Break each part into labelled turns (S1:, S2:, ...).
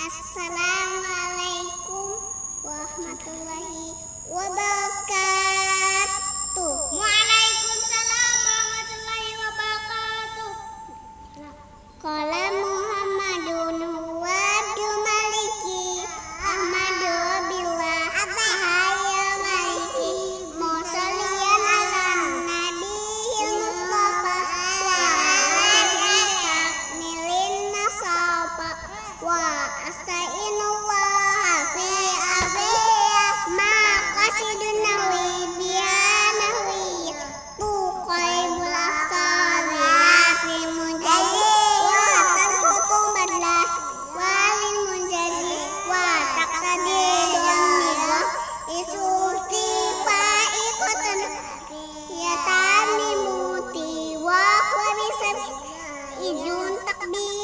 S1: Assalamualaikum warahmatullahi wabarakatuh.
S2: me.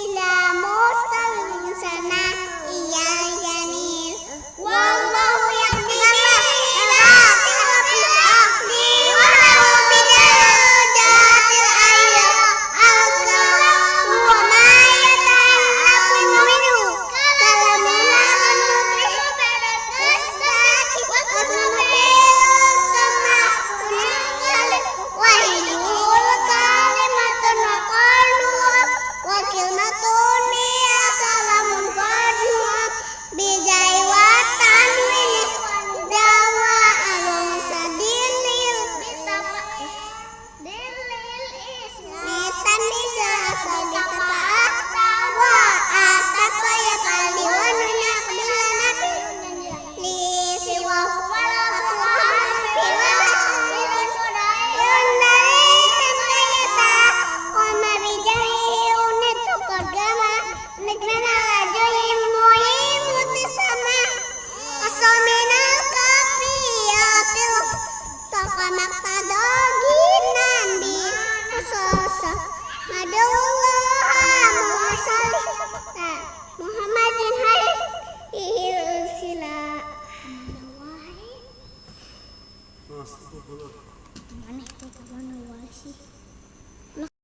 S1: Mana itu kawan awal sih?